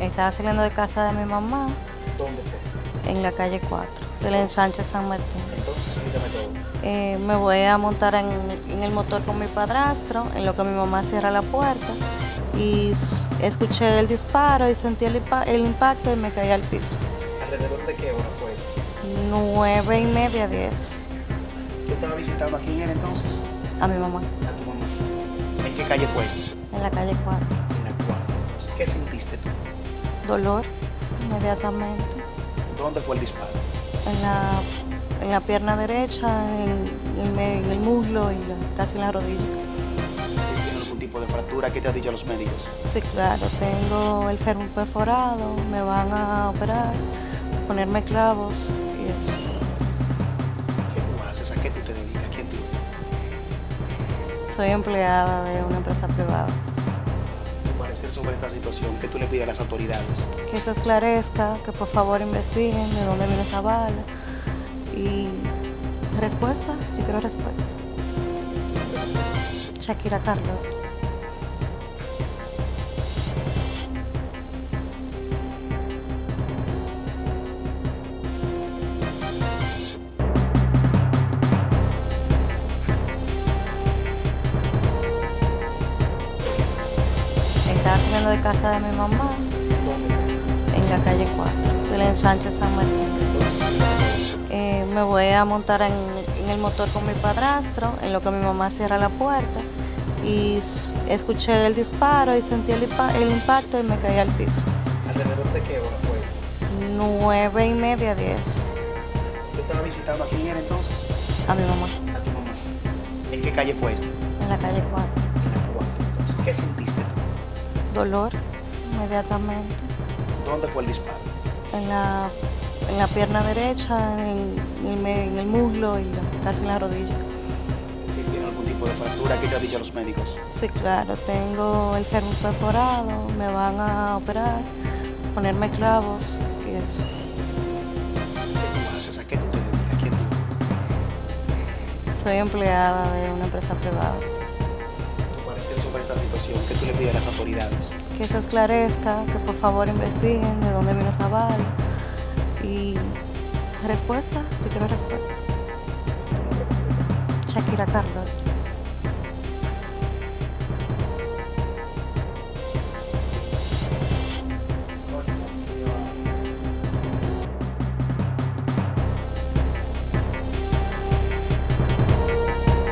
Estaba saliendo de casa de mi mamá ¿Dónde fue? en la calle 4, del ensanche San Martín. Entonces. Eh, me voy a montar en, en el motor con mi padrastro, en lo que mi mamá cierra la puerta. Y escuché el disparo y sentí el, impa- el impacto y me caí al piso. ¿Alrededor de qué hora fue? Nueve y media, diez, ¿Tú estabas visitando a quién era entonces? a mi mamá, A tu mamá. ¿En qué calle fue? en la calle 4. En la cuarta. Entonces, ¿Qué sentiste tú? Dolor, inmediatamente. ¿Dónde fue el disparo? En la, en la pierna derecha, en, el me- en el muslo y la- casi en la rodilla. ¿Tiene algún tipo de fractura? ¿Qué te han dicho los médicos? Sí, claro, tengo el fémur perforado, me van a operar, ponerme clavos y eso. ¿Qué tú haces? ¿A qué tú te dedicas? ¿A quién tú? Soy empleada de una empresa privada. Sobre esta situación, ¿qué tú le pides a las autoridades? Que se esclarezca, que por favor investiguen de dónde vino esa bala. Y respuesta, yo quiero respuesta. Shakira Carlos. Estaba saliendo de casa de mi mamá en la calle 4, del ensanche San Martín. Eh, me voy a montar en, en el motor con mi padrastro, en lo que mi mamá cierra la puerta. Y escuché el disparo y sentí el, el impacto y me caí al piso. ¿Alrededor de qué hora fue? Nueve y media, diez, ¿Tú estabas visitando a quién era entonces? a mi mamá, A tu mamá. ¿En qué calle fue esta? en la calle 4. En la cuarta. Entonces, ¿qué sentiste? Dolor, inmediatamente. ¿Dónde fue el disparo? En la, en la pierna derecha, en, el me- en el muslo y la- casi en la rodilla. ¿Tiene algún tipo de fractura? ¿Qué te han dicho los médicos? Sí, claro, tengo el fémur perforado, me van a operar, ponerme clavos y eso. ¿Qué tú haces? ¿A qué tú te dedicas? ¿A quién tú? Soy empleada de una empresa privada. Que se esclarezca, que por favor investiguen de dónde vino esa bala. Y respuesta, yo quiero respuesta. Shakira Carlos.